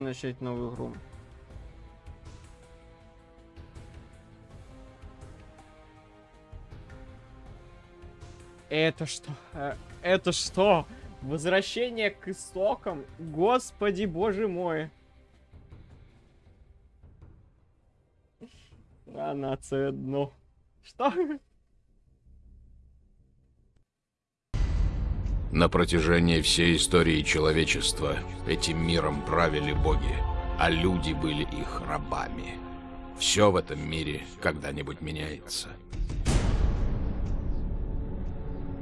начать новую игру. Это что? Э, Это что? Возвращение к истокам? Господи, боже мой. Рано дно. Что? На протяжении всей истории человечества этим миром правили боги, а люди были их рабами. Все в этом мире когда-нибудь меняется.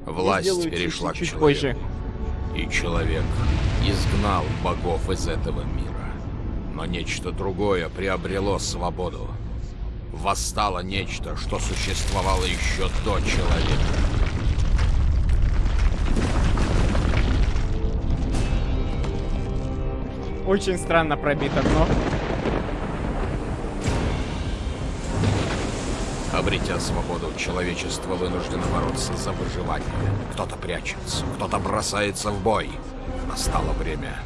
Власть перешла чуть-чуть к позже. человеку. И человек изгнал богов из этого мира. Но нечто другое приобрело свободу. Восстало нечто, что существовало еще до человека. Очень странно пробито дно. Обретя свободу, человечество вынуждено бороться за выживание. Кто-то прячется, кто-то бросается в бой. Настало время,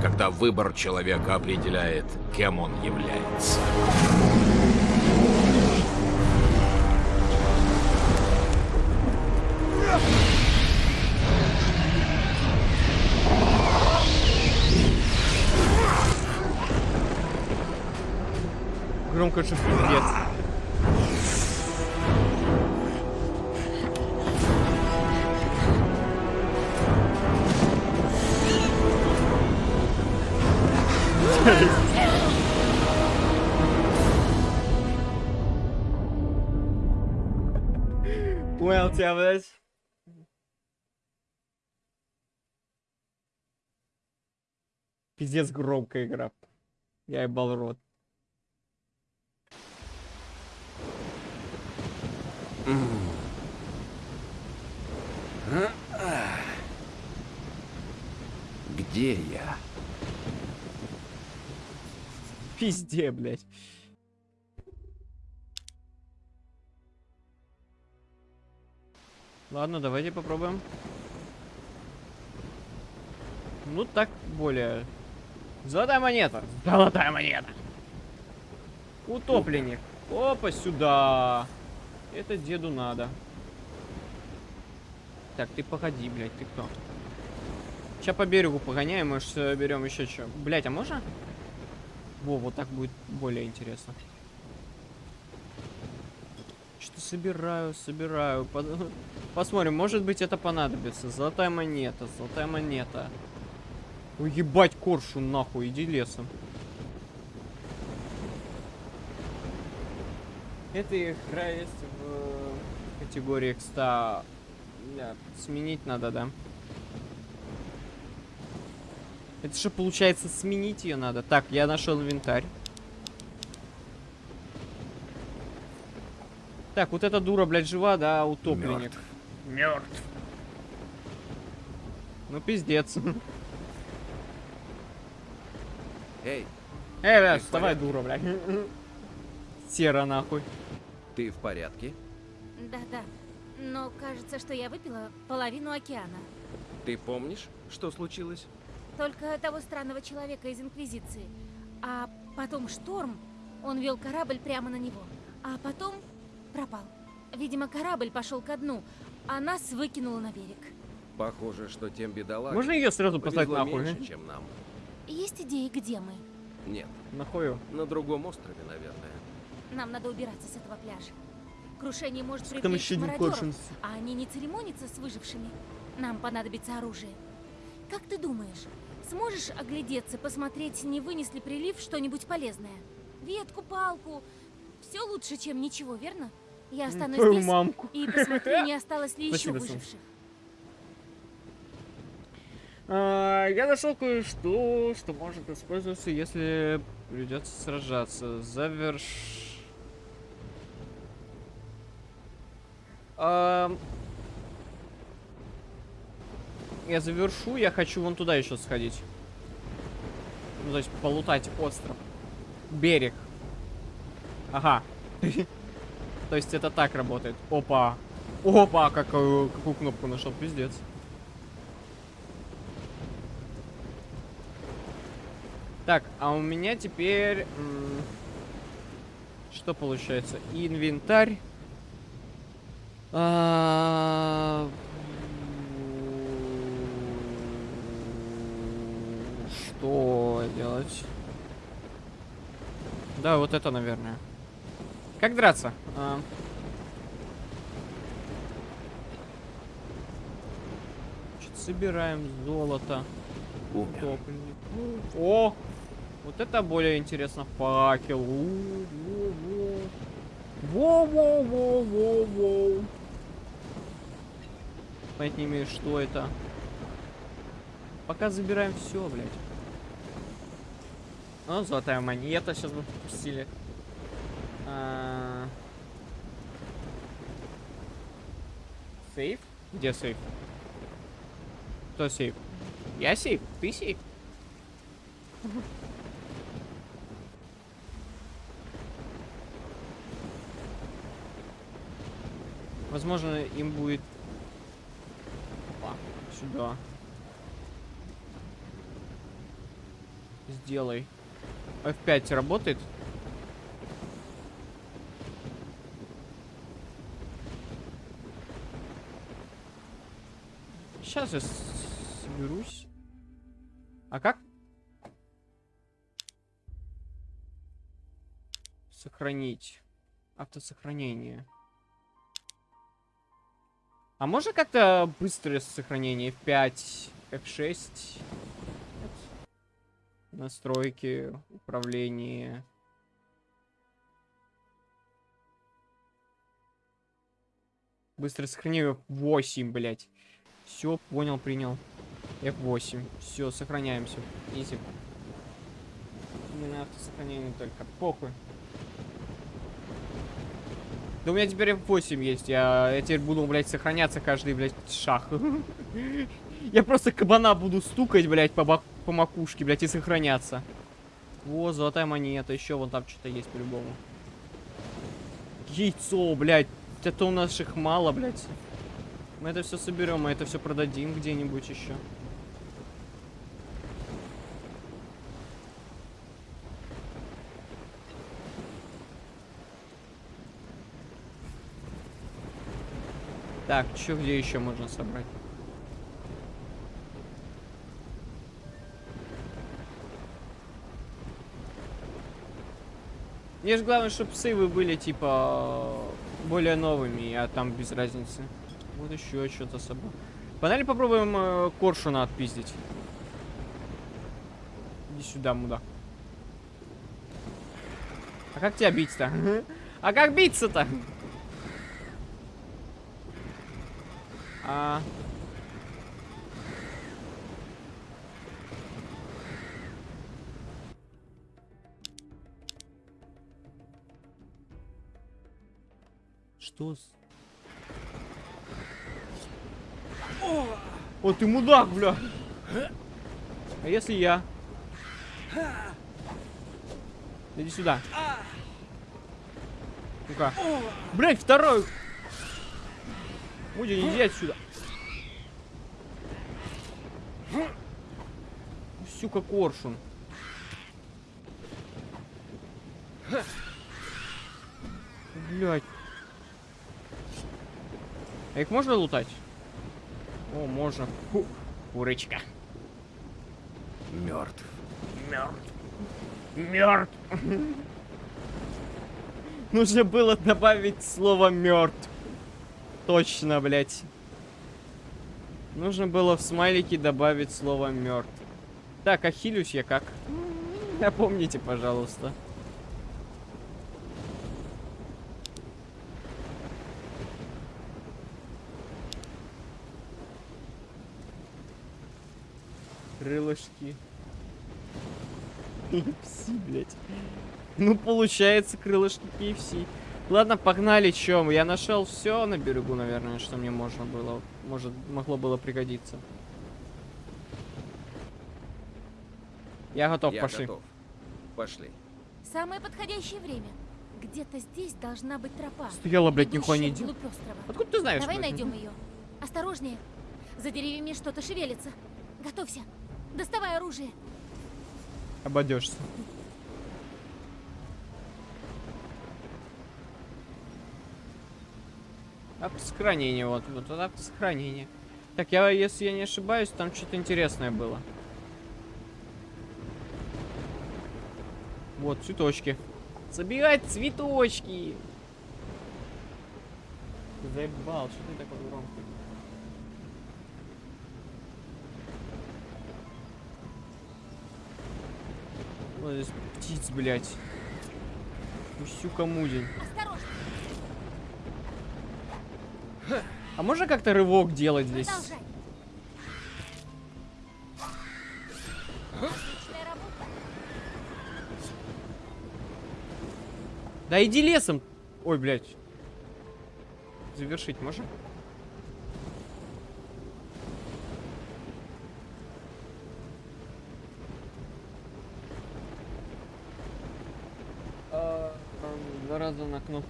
когда выбор человека определяет, кем он является. Громко. Понял тебя, блядь. Пиздец громкая игра. Я ебал рот. Где я? Пизде, блядь. Ладно, давайте попробуем. Ну так более. Золотая монета. Золотая монета. Утопленник. Опа, сюда. Это деду надо. Так, ты погоди, блядь, ты кто? Сейчас по берегу погоняем, может, берем еще что. Блять, а можно? Во, вот так будет более интересно. Что собираю, собираю. Посмотрим, может быть это понадобится. Золотая монета, золотая монета. Ой, ебать, коршу нахуй, иди лесом. Эта игра есть категории X100. Бля, сменить надо, да? Это же получается сменить ее надо. Так, я нашел инвентарь. Так, вот эта дура, блядь, жива, да, утопленник. Мертв. Ну пиздец. Эй, Эй, блядь, в вставай, дура, блядь. Сера нахуй. ты в порядке? Да-да. Но кажется, что я выпила половину океана. Ты помнишь, что случилось? Только того странного человека из Инквизиции. А потом шторм. Он вел корабль прямо на него. А потом пропал. Видимо, корабль пошел ко дну, а нас выкинуло на берег. Похоже, что тем бедолагам Можно ее сразу послать нахуй? меньше, чем нам. Есть идеи, где мы? Нет, Нахую. на другом острове, наверное. Нам надо убираться с этого пляжа. Крушение может привлечь мародеров, а они не церемонятся с выжившими. Нам понадобится оружие. Как ты думаешь, сможешь оглядеться, посмотреть, не вынес ли прилив что-нибудь полезное? Ветку, палку. Все лучше, чем ничего, верно? Я останусь Твою здесь мамку. и посмотрю, не осталось ли еще Спасибо, выживших. А, я нашел кое-что, что может использоваться, если придется сражаться. Заверш... Я завершу, я хочу вон туда еще сходить. Ну, то есть полутать остров. Берег. Ага. То есть это так работает. Опа. Опа, какую, какую кнопку нашел, пиздец. Так, а у меня теперь... Что получается? Инвентарь. А, Что делать? Да, вот это, наверное. Как драться? А. Собираем золото. Умер. Утопленник. О! Вот это более интересно. Факел. Во-во-во-во-во. Понять не имею, что это. Пока забираем все, блядь. Ну, золотая монета сейчас бы пустили. А... Сейф? Где сейф? Кто сейф? Я сейф? Ты сейф? Возможно, им будет... Сюда. Сделай. F5 работает? Сейчас я соберусь. А как? Сохранить. Автосохранение. А можно как-то быстрое сохранение? F5, F6? Настройки, управление. Быстрое сохранение F8, блять. Все, понял, принял. F8. Все, сохраняемся. Изи. Именно автосохранение только. Похуй. Да у меня теперь F8 есть. Я, я теперь буду, блядь, сохраняться каждый, блядь, шаг. Я просто кабана буду стукать, блядь, по, по макушке, блядь, и сохраняться. Во, золотая монета. Еще вон там что-то есть по-любому. Яйцо, блядь. Это у нас их мало, блядь. Мы это все соберем, мы это все продадим где-нибудь еще. Так, что где еще можно собрать? Мне же главное, чтобы сейвы были, типа, более новыми, а там без разницы. Вот еще что-то собрал. Погнали попробуем э, коршуна отпиздить. Иди сюда, мудак. А как тебя бить-то? А как биться-то? А... Что с... О, ты мудак, бля. А если я? Иди сюда. Ну-ка. Блять, второй. Мудя, иди отсюда. Сука, коршун. Блять. А их можно лутать? О, можно. Фу, курочка. Мертв. Мертв. Мертв. Нужно было добавить слово мертв. Точно, блять. Нужно было в смайлике добавить слово мертв. Так, а хилюсь я как? Напомните, пожалуйста. Крылышки. KFC, блядь. Ну, получается, крылышки KFC. Ладно, погнали, чем? Я нашел все на берегу, наверное, что мне можно было. Может, могло было пригодиться. Я готов, Я пошли. готов. Пошли. Самое подходящее время. Где-то здесь должна быть тропа. Стояла, блядь, нихуя не острова. Откуда ты знаешь? Давай найдем ее. Осторожнее. За деревьями что-то шевелится. Готовься. Доставай оружие. Обойдешься. Автосохранение, вот, вот, вот автосохранение. Так, я, если я не ошибаюсь, там что-то интересное было. Вот, цветочки. Собирать цветочки! Заебал, что ты такой громкий? Вот здесь птиц, блядь. Усюка мудень. Осторожно, А можно как-то рывок делать здесь? Да иди лесом. Ой, блядь. Завершить можно? А, Два раза на кнопку.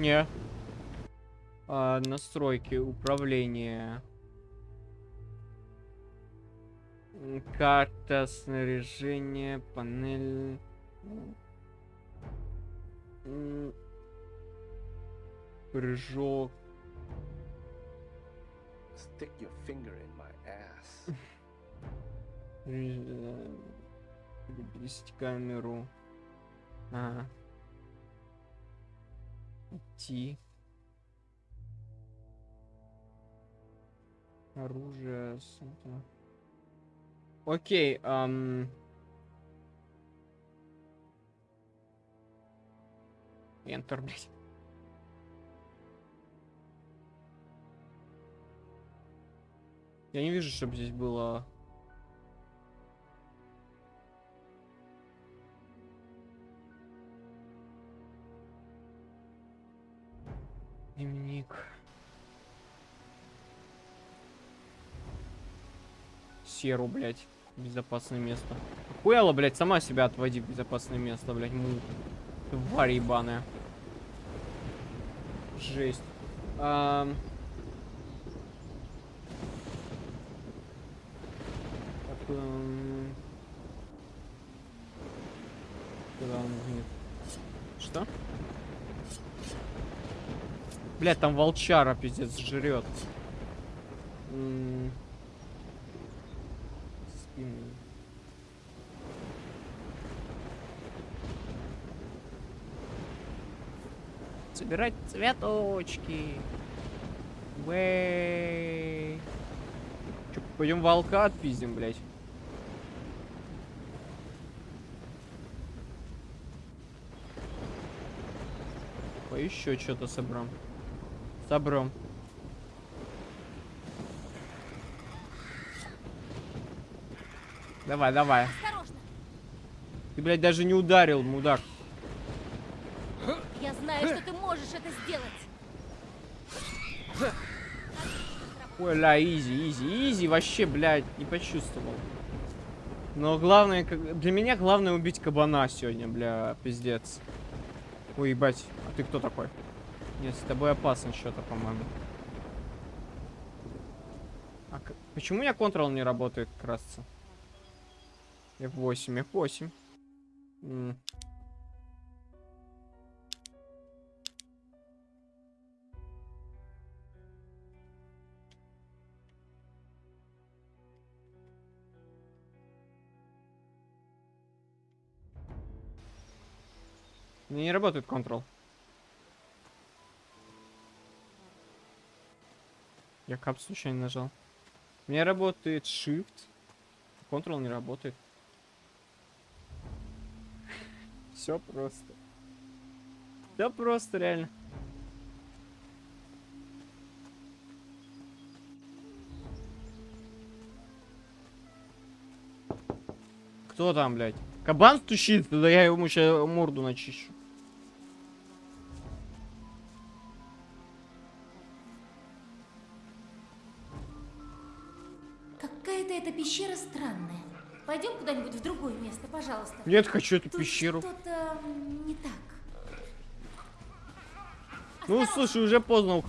Не. А, настройки управления. М, Карта снаряжения, панель. Прыжок. Stick your finger in my ass. э, Перевести камеру. Ага. Идти. Оружие. Окей, ам... Enter, блядь. Я не вижу, чтобы здесь было... Дневник. Серу, блядь. Безопасное место. Хуяла, блядь, сама себя отводи в безопасное место, блядь. Му. Тварь ебаная. Жесть. Ам. Так, эм, Куда он гнет? Что? Блядь, там волчара пиздец жрет. Собирать цветочки. Вэй. Чё, пойдем волка отпиздим, блядь. Еще что-то собрам. Собрам. Давай, давай. Осторожно. Ты, блядь, даже не ударил, мудак. Я знаю, что ты можешь это сделать. Ой, ля, easy, easy, easy, вообще, блядь, не почувствовал. Но главное, для меня главное убить кабана сегодня, бля, пиздец. Ой, ебать, а ты кто такой? Нет, с тобой опасно что-то, по-моему. А почему у меня контрол не работает, красться? F8, F8. М. Не работает контрол. Я кап случайно нажал. У меня работает Shift. Control не работает. Все просто. Все просто, реально. Кто там, блядь? Кабан стучит, да я ему сейчас морду начищу. Вообще-то эта пещера странная. Пойдем куда-нибудь в другое место, пожалуйста. Нет, хочу эту Тут пещеру. Что-то не так. А ну, Осторожно. слушай, уже поздно.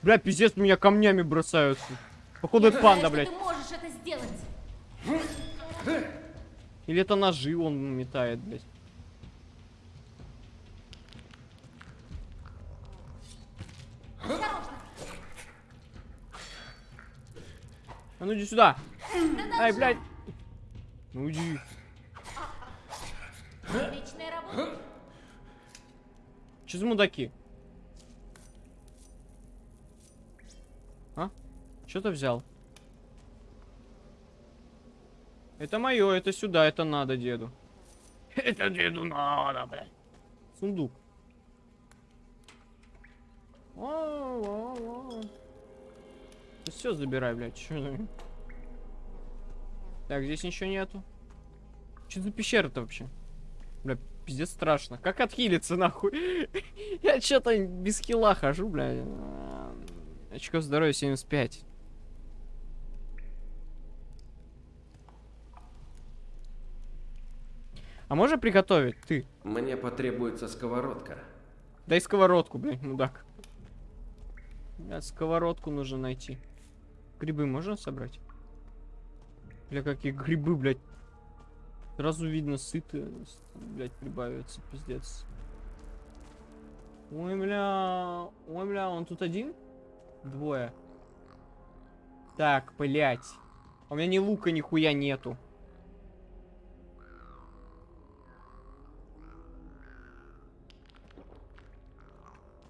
Бля, пиздец, меня камнями бросаются. Походу, это панда, блядь. Ты можешь это сделать. Или это ножи он метает, блядь. А ну иди сюда. Ай, блядь. Ну иди. Отличная работа. Че за мудаки? А? Что ты взял? Это мое, это сюда, это надо деду. Это деду надо, блядь. Сундук. Все забирай, блядь. За- Так, здесь ничего нету. Что за пещера-то вообще? Бля, пиздец страшно. Как отхилиться, нахуй? Я что-то без хила хожу, бля. Очков здоровья 75. А можно приготовить? Ты. Мне потребуется сковородка. Дай сковородку, блядь, мудак. Сковородку нужно найти. Грибы можно собрать? Бля, какие грибы, блядь. Сразу видно, сыты, блядь, прибавятся, пиздец. Ой, бля, ой, бля, он тут один? Двое. Так, блядь. У меня ни лука, нихуя нету.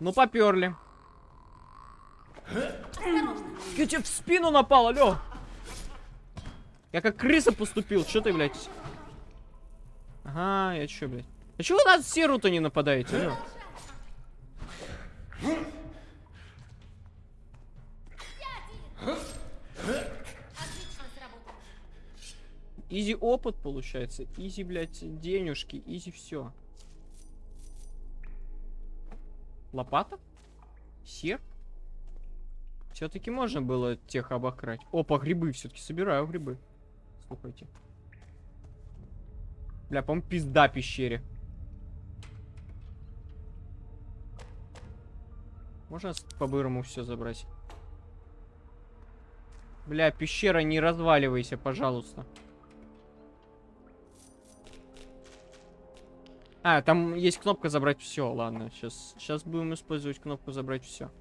Ну, поперли. Я тебе в спину напал, алло. Я как крыса поступил, что ты, блядь? Ага, я чё, блядь? А чего вы на серу-то не нападаете, алло? Easy опыт получается, easy, блядь, денежки, easy все. Лопата? Серп? Все-таки можно было тех обократь. Опа, грибы все-таки собираю грибы. Слухайте. Бля, по пизда пещере. Можно по-бырому все забрать? Бля, пещера, не разваливайся, пожалуйста. А, там есть кнопка забрать все. Ладно, сейчас, сейчас будем использовать кнопку забрать все.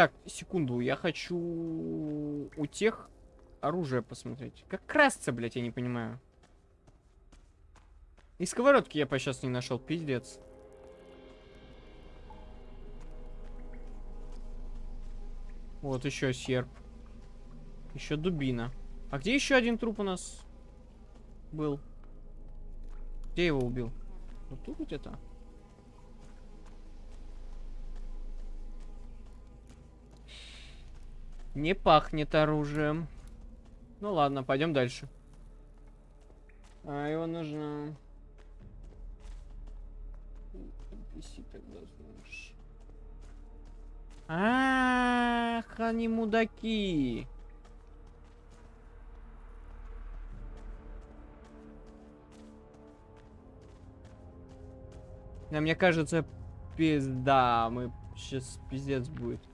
Так, секунду, я хочу у тех оружие посмотреть. Как красться, блядь, я не понимаю. И сковородки я по сейчас не нашел, пиздец. Вот еще серп. Еще дубина. А где еще один труп у нас был? Где его убил? Вот тут где-то? Не пахнет оружием. Ну ладно, пойдем дальше. А его нужно... Ах, они мудаки. Да, мне кажется, пизда, мы сейчас пиздец будет.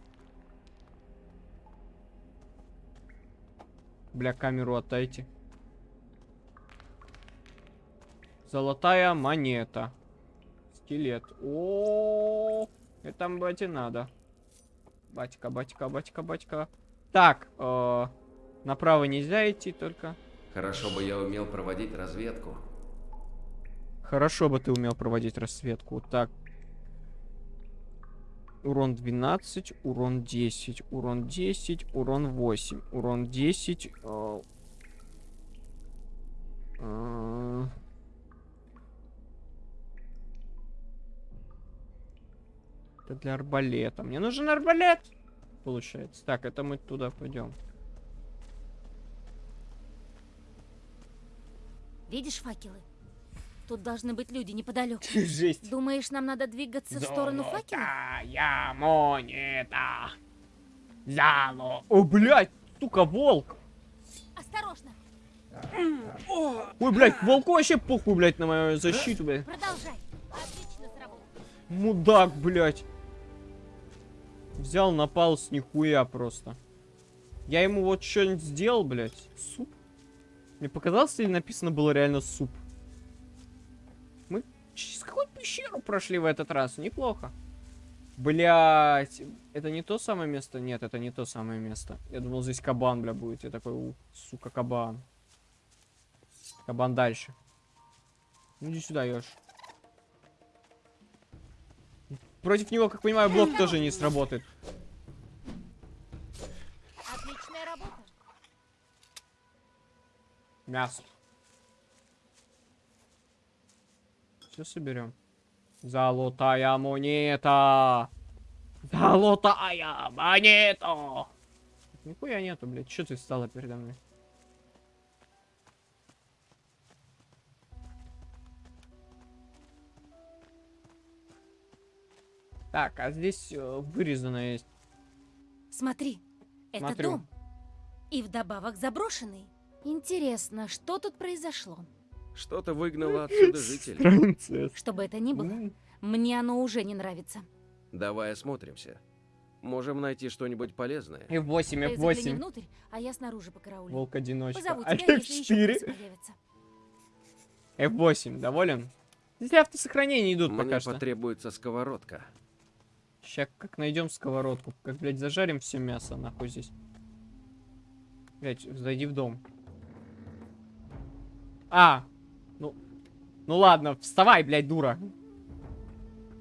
Бля, камеру отдайте. Золотая монета. Скелет. О, это бате надо. Батька, батька, батька, батька. Так, э, направо нельзя идти только. Хорошо бы я умел проводить разведку. Хорошо бы ты умел проводить рассветку. Так. Урон 12, урон 10, урон 10, урон 8, урон 10. э, э, Это для арбалета. Мне нужен арбалет. Получается. Так, это мы туда пойдем. Видишь факелы? Тут должны быть люди неподалеку. Жесть. Думаешь, нам надо двигаться в сторону факела? Золотая монета. Зало. О, блядь, сука, волк. Осторожно! Ой, блядь, волку вообще похуй, блядь, на мою защиту, блядь. Продолжай. Отлично сработало. Мудак, блядь. Взял, напал с нихуя просто. Я ему вот что-нибудь сделал, блядь. Суп. Мне показалось, или написано было реально суп? Через какую пещеру прошли в этот раз? Неплохо. Блять, это не то самое место? Нет, это не то самое место. Я думал, здесь кабан, бля, будет. Я такой, у, сука, кабан. Кабан дальше. Ну, иди сюда, Ёж. Против него, как понимаю, блок тоже не сработает. Отличная работа. Мясо. Все соберем. Золотая монета. Золотая монета. Нихуя нету, блядь. Че ты встала передо мной? Так, а здесь э, вырезано есть. Смотри, это Смотрю. дом. И вдобавок заброшенный. Интересно, что тут произошло? Что-то выгнало отсюда жителей. Принцесса. Что бы это ни было, М, мне оно уже не нравится. Давай осмотримся. Можем найти что-нибудь полезное. F8, Ты загляни F8. внутрь, а я снаружи покараулю. Волк-одиночка. Позову А тебя, если еще F4? крысы появятся. F8, доволен? Здесь автосохранения идут Мне пока что. потребуется сковородка. Сейчас как найдем сковородку. Как, блядь, зажарим все мясо, нахуй здесь. Блядь, зайди в дом. А! Ну. Ну ладно, вставай, блядь, дура.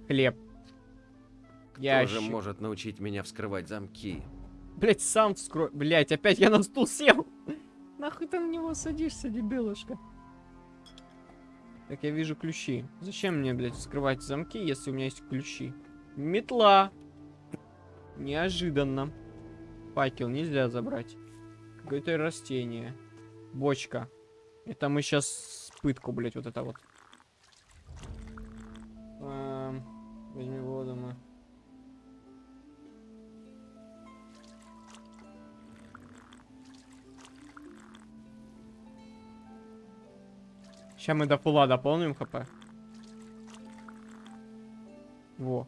Хлеб. Тоже Ящик. может научить меня вскрывать замки. Блядь, сам вскрой. Блядь, опять я на стул сел. Нахуй ты на него садишься, дебилушка? Так, я вижу ключи. Зачем мне, блядь, вскрывать замки, если у меня есть ключи? Метла. Неожиданно. Факел нельзя забрать. Какое-то растение. Бочка. Это мы сейчас пытку, блядь, вот это вот. Эм, возьми воду мы. Сейчас мы до фула дополним хп. Во.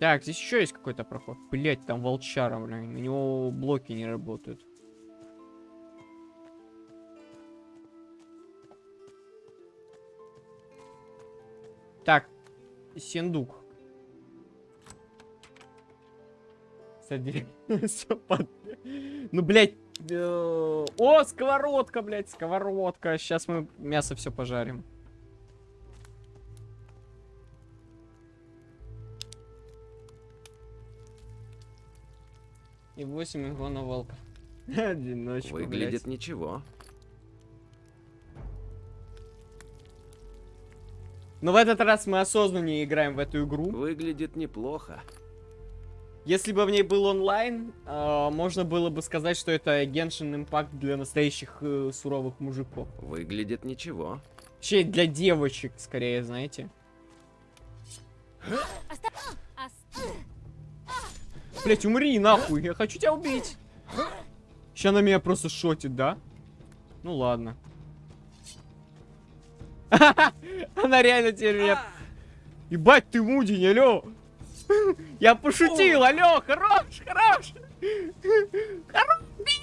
Так, здесь еще есть какой-то проход. Блять, там волчара, блин. На него блоки не работают. Так, всё под- Ну, блядь. э, О, сковородка, блядь, сковородка. Сейчас мы мясо все пожарим. И 8 игла волка. Одиночку, Выглядит блядь. ничего. Но в этот раз мы осознаннее играем в эту игру. Выглядит неплохо. Если бы в ней был онлайн, а, можно было бы сказать, что это Genshin Impact для настоящих э, суровых мужиков. Выглядит ничего. Вообще для девочек, скорее, знаете. Блять, умри нахуй, я хочу тебя убить. Сейчас она меня просто шотит, да? Ну ладно. Она реально теперь меня... Ебать ты мудень, алё! Я пошутил, алё, хорош, хорош! Хорош, бей,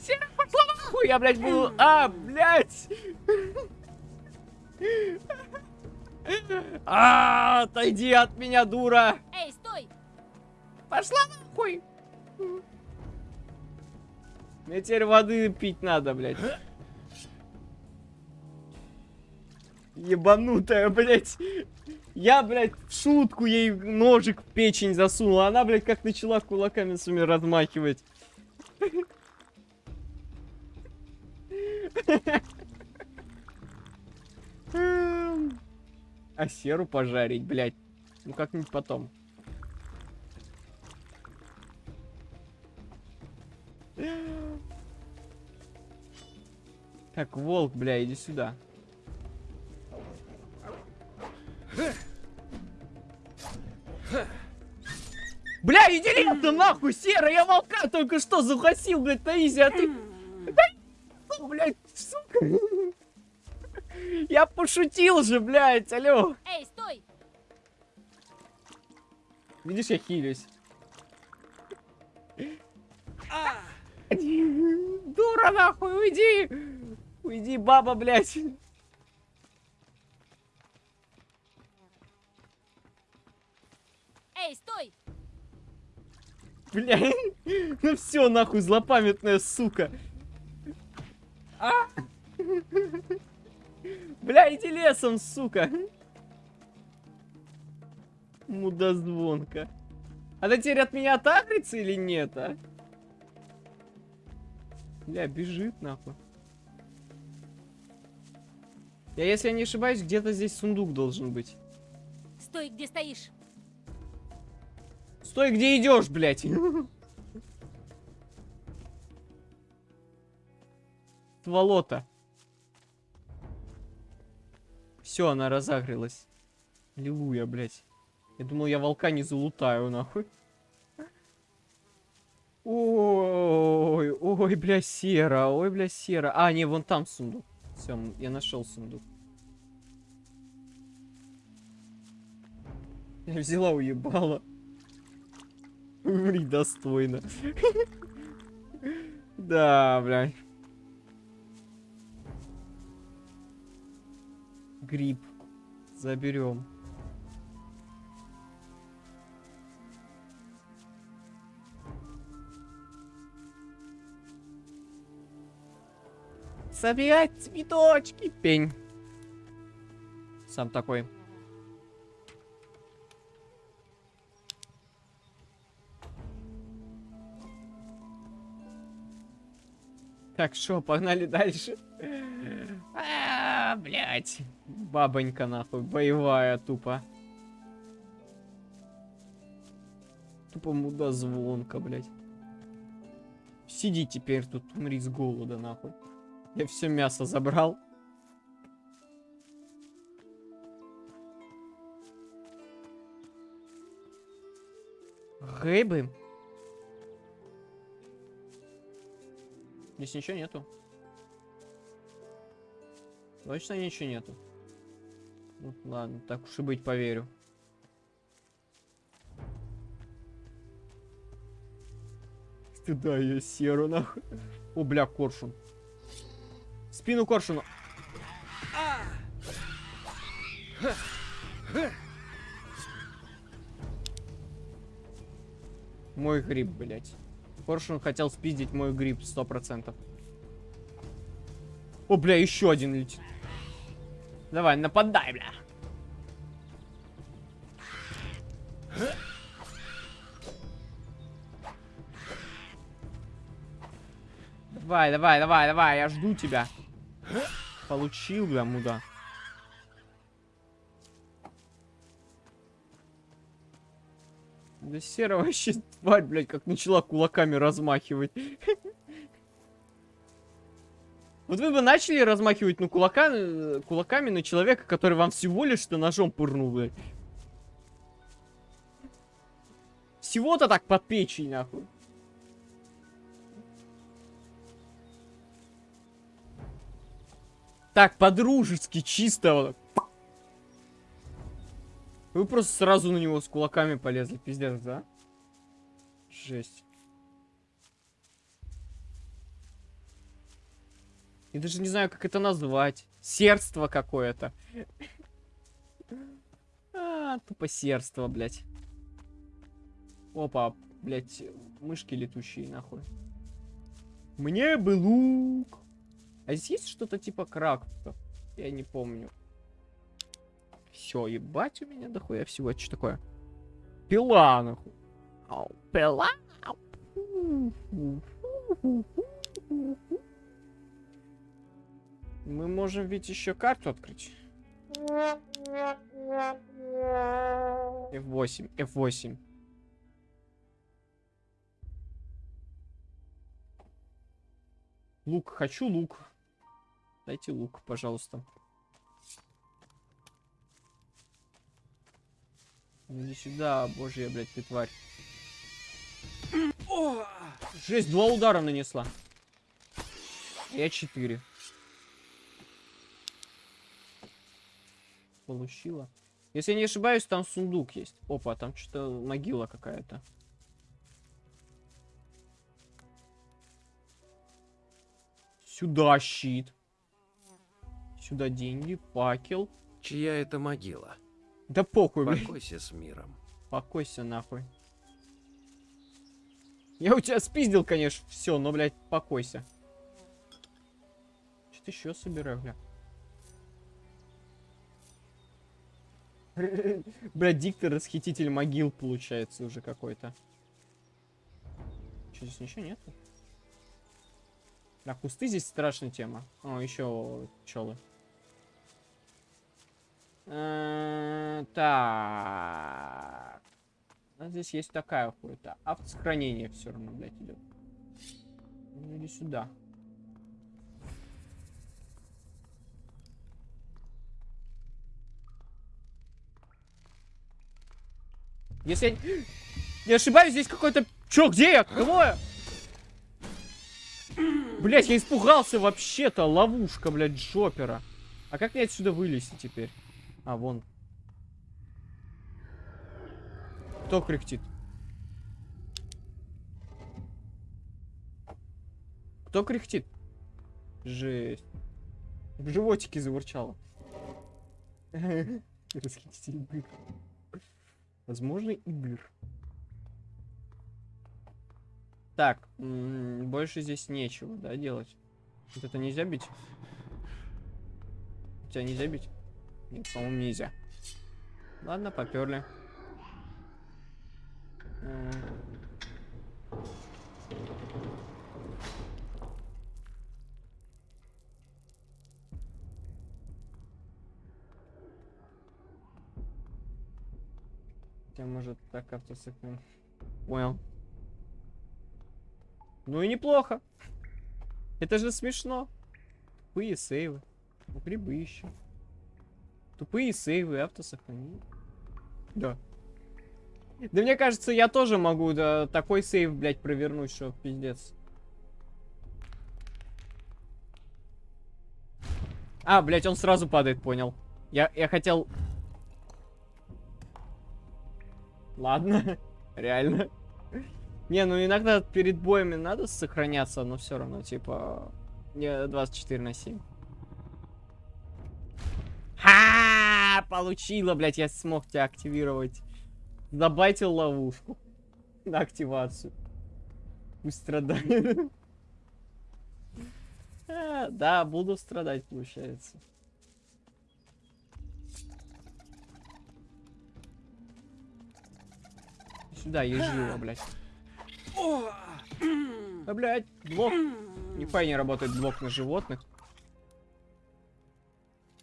Сера, пошла нахуй, я, блядь, буду... А, блядь! А, отойди от меня, дура! Эй, стой! Пошла нахуй! Мне теперь воды пить надо, блядь. Ебанутая, блядь. Я, блядь, в шутку ей ножик в печень засунул. а Она, блядь, как начала кулаками своими размахивать. А серу пожарить, блядь. Ну как-нибудь потом. Так, волк, бля, иди сюда. Иди лесом, нахуй, серый, я волка только что загасил, блядь, на изи, а ты... Да, ну, блядь, сука. Я пошутил же, блядь, алло. Эй, стой! Видишь, я хилюсь. Дура, нахуй, уйди! Уйди, баба, блядь. Бля, ну все, нахуй, злопамятная сука. А? Бля, иди лесом, сука. Мудозвонка. Она теперь от меня отагрится или нет, а? Бля, бежит, нахуй. Я, если я не ошибаюсь, где-то здесь сундук должен быть. Стой, где стоишь! Стой, где идешь, блядь. Стволота. Все, она разогрелась. Аллилуйя, блядь. Я думал, я волка не залутаю, нахуй. Ой, ой, бля, сера, ой, бля, сера. А, не, вон там сундук. Все, я нашел сундук. Я взяла, уебала. Умри достойно. Да, бля. Гриб. Заберем. Собирать цветочки. Пень. Сам такой. Так, что, погнали дальше. А, блядь. Бабонька, нахуй, боевая тупо. Тупо мудозвонка, блядь. Сиди теперь тут, умри с голода, нахуй. Я все мясо забрал. Рыбы. Здесь ничего нету. Точно ничего нету. Ну, ладно, так уж и быть, поверю. Стыда я серу, нахуй. О, бля, коршун. Спину коршуну. Мой гриб, блядь. Коршун хотел спиздить мой гриб, сто процентов. О, бля, еще один летит. Давай, нападай, бля. Давай, давай, давай, давай, я жду тебя. Получил, бля, муда. Да сера вообще тварь, блядь, как начала кулаками размахивать. Вот вы бы начали размахивать, ну, кулака, кулаками на человека, который вам всего лишь что ножом пырнул, блядь. Всего-то так под печень, нахуй. Так, по-дружески, чисто. Вы просто сразу на него с кулаками полезли, пиздец, да? Жесть. Я даже не знаю, как это назвать. Сердство какое-то. А, тупо сердство, блядь. Опа, блядь, мышки летущие, нахуй. Мне бы лук. А здесь есть что-то типа крактов? Я не помню. Все, ебать у меня дохуя всего. Это что такое? Пила, нахуй. Ау, пила. Мы можем ведь еще карту открыть. F8, F8. Лук, хочу лук. Дайте лук, пожалуйста. Иди сюда, божья, блядь, ты тварь. Жесть, два удара нанесла. Я четыре. Получила. Если я не ошибаюсь, там сундук есть. Опа, там что-то могила какая-то. Сюда щит. Сюда деньги, факел. Чья это могила? Да похуй, блин. Покойся с миром. Покойся нахуй. Я у тебя спиздил, конечно, все, но, блядь, покойся. Что-то еще собираю, бля. Бля, диктор расхититель могил получается уже какой-то. Что здесь ничего нету? Да, кусты здесь страшная тема. О, еще пчелы. Э, Так. Здесь есть такая хуета. Автосохранение все равно, блядь, идет. Ну, иди сюда. Если я не ошибаюсь, здесь какой-то... Чё, где я? Кого я? Блять, я испугался вообще-то. Ловушка, блядь, Джопера. А как мне отсюда вылезти теперь? А, вон. Кто кряхтит? Кто кряхтит? Жесть. В животике заурчало. Расхититель быр. Возможно, и. Так, больше здесь нечего, да, делать? Вот это нельзя бить? Тебя нельзя бить? Нет, по-моему, нельзя. Ладно, поперли. Хотя, может, так автосохран... Понял. Ну и неплохо. Это же смешно. Тупые сейвы. Ну, грибы еще. Тупые сейвы, автосохранение. Да. Да мне кажется, я тоже могу да, такой сейв, блядь, провернуть, что пиздец. А, блядь, он сразу падает, понял. Я, я хотел... Ладно, реально. Не, ну иногда перед боями надо сохраняться, но все равно, типа... Не 24 на 7. Получила, блядь, я смог тебя активировать. Забайтил ловушку. На активацию. Пусть страдает. А, Да, буду страдать, получается. Сюда, ежила, блядь. Да, блядь, блок. Нихуя не работает блок на животных.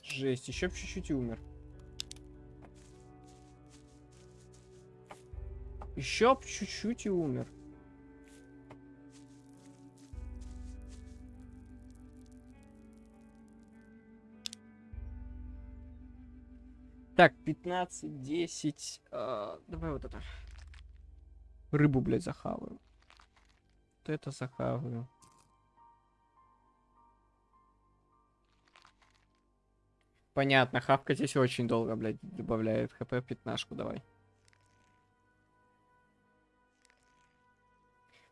Жесть, еще чуть-чуть и умер. Еще чуть-чуть и умер. Так, 15, 10. э, давай вот это. Рыбу, блядь, захаваю. Вот это захаваю. Понятно, хавка здесь очень долго, блядь, добавляет хп пятнашку, давай.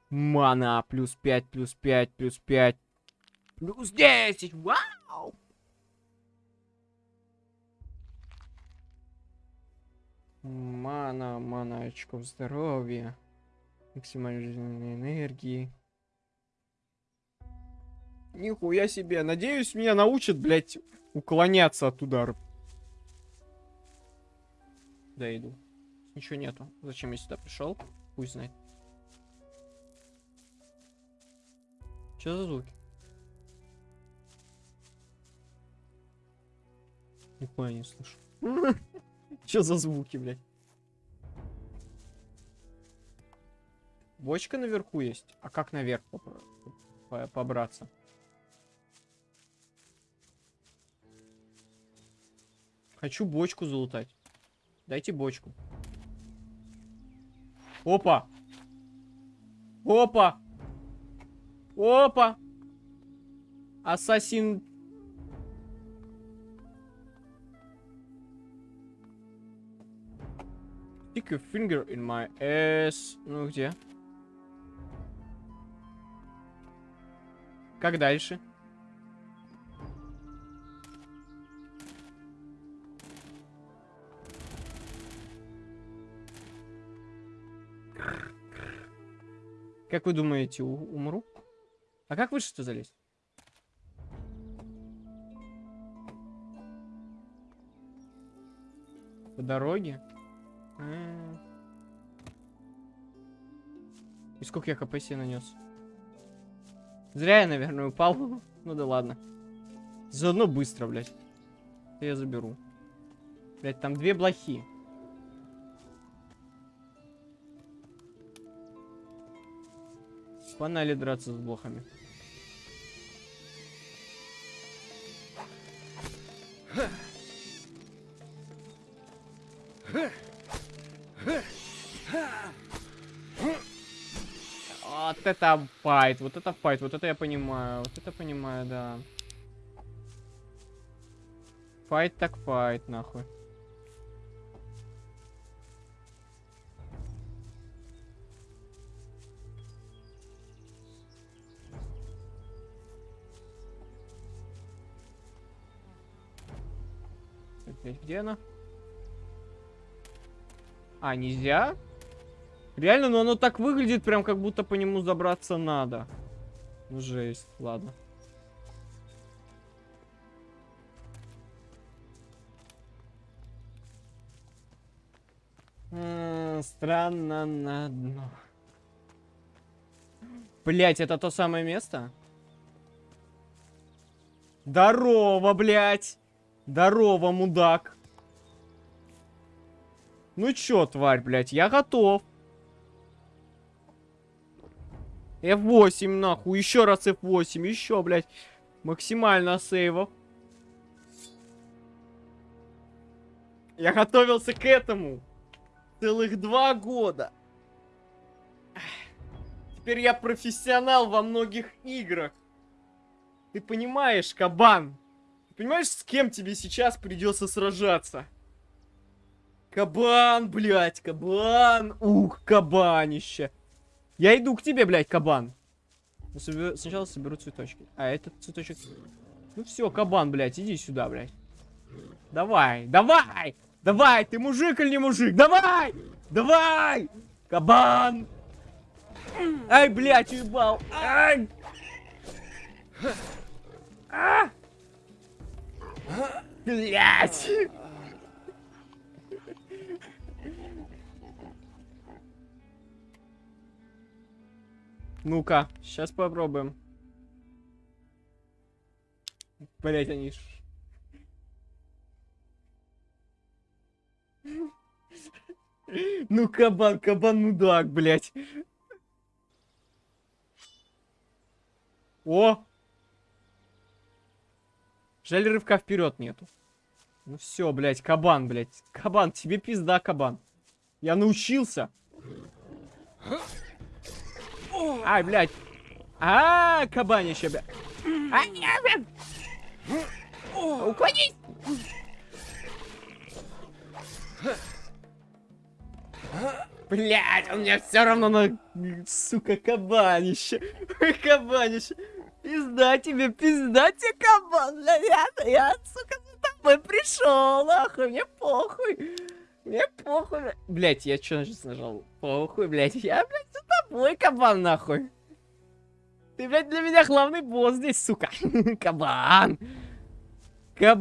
Мана, плюс 5, плюс 5, плюс 5, плюс 10, вау! Мана, мана очков здоровья, максимальной жизненной энергии. Нихуя себе, надеюсь, меня научат, блядь, уклоняться от ударов. Да. Ничего нету. Зачем я сюда пришел? Пусть знает. Что за звуки? Нихуя не слышу. Что за звуки, блядь? Бочка наверху есть. А как наверх побраться? Хочу бочку залутать. Дайте бочку. Опа! Опа! Опа! Ассасин... Stick your finger in my ass. Ну где? Как дальше? Как вы думаете, умру? А как выше-то залезть? По дороге? М. И сколько я себе нанес? Зря я, наверное, упал. Ну да ладно. Заодно быстро, блядь. Я заберу. Блядь, там две блохи. Погнали драться с блохами. Вот это файт, вот это файт, вот это я понимаю, вот это понимаю, да. Файт так файт, нахуй. Где она? А, нельзя? Реально, но оно так выглядит, прям как будто по нему забраться надо. Ну, жесть, ладно. М, Странно на дно. Блять, это то самое место? Здорово, блять! Здорово, мудак! Ну чё, тварь, блять, я готов. F8, нахуй, еще раз F8, еще, блядь, максимально сейвов. Я готовился к этому целых два года. Теперь я профессионал во многих играх. Ты понимаешь, кабан? Ты понимаешь, с кем тебе сейчас придется сражаться? Кабан, блядь, кабан. Ух, кабанище. Я иду к тебе, блядь, кабан. Ну, собе- Сначала соберу цветочки. А, этот цветочек... Ну все, кабан, блядь, иди сюда, блядь. Давай, давай! Давай, ты мужик или не мужик? Давай! Давай! Кабан! Ай, блядь, уебал! Ай! А! Блядь! Ну-ка, сейчас попробуем. Блять, они ж... Ну, кабан, кабан мудак, блять. О! Жаль, рывка вперед нету. Ну все, блять, кабан, блять. Кабан, тебе пизда, кабан. Я научился. Ай, блядь. А, кабанище, бля. Ай, я, блядь. Уклонись. Блядь, он меня все равно на... Сука, кабанище. Кабанище. Пизда тебе, пизда тебе, кабан. Бля, я, сука, за тобой пришел, нахуй, мне похуй. Мне похуй, бля. Блядь, я что сейчас нажал? Похуй, блядь, я, блядь, за тобой, кабан, нахуй. Ты, блядь, для меня главный босс здесь, сука. Кабан. Кабан.